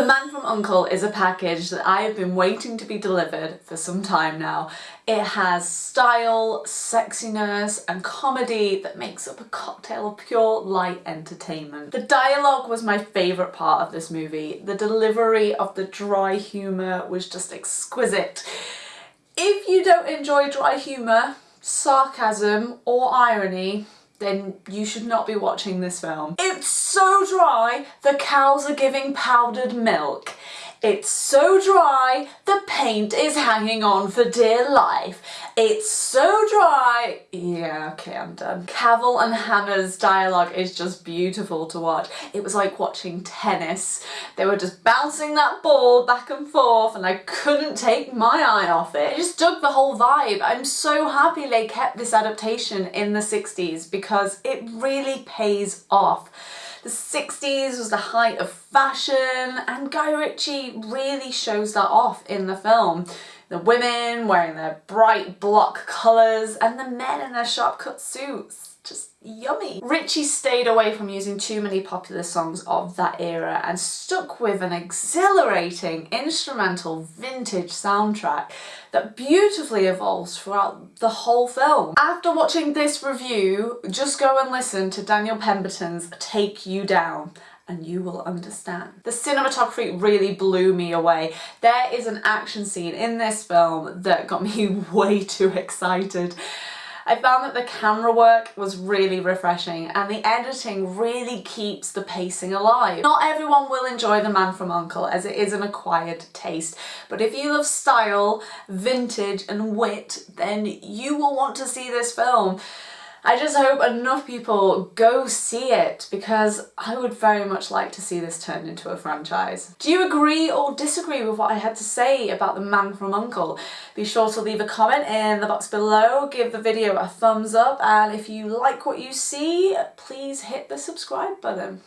The Man from U.N.C.L.E. is a package that I have been waiting to be delivered for some time now. It has style, sexiness and comedy that makes up a cocktail of pure light entertainment. The dialogue was my favourite part of this movie. The delivery of the dry humour was just exquisite. If you don't enjoy dry humour, sarcasm or irony, then you should not be watching this film. It's so dry, the cows are giving powdered milk. It's so dry, the paint is hanging on for dear life. It's so dry. Yeah, okay, I'm done. Cavill and Hammer's dialogue is just beautiful to watch. It was like watching tennis. They were just bouncing that ball back and forth and I couldn't take my eye off it. I just dug the whole vibe. I'm so happy they kept this adaptation in the 60s because it really pays off. The 60s was the height of fashion and Guy Ritchie really shows that off in the film. The women wearing their bright block colours and the men in their sharp cut suits just yummy. Ritchie stayed away from using too many popular songs of that era and stuck with an exhilarating instrumental vintage soundtrack that beautifully evolves throughout the whole film. After watching this review, just go and listen to Daniel Pemberton's Take You Down and you will understand. The cinematography really blew me away. There is an action scene in this film that got me way too excited. I found that the camera work was really refreshing and the editing really keeps the pacing alive. Not everyone will enjoy The Man from U.N.C.L.E. as it is an acquired taste, but if you love style, vintage and wit, then you will want to see this film. I just hope enough people go see it because I would very much like to see this turned into a franchise. Do you agree or disagree with what I had to say about The Man from U.N.C.L.E.? Be sure to leave a comment in the box below, give the video a thumbs up and if you like what you see, please hit the subscribe button.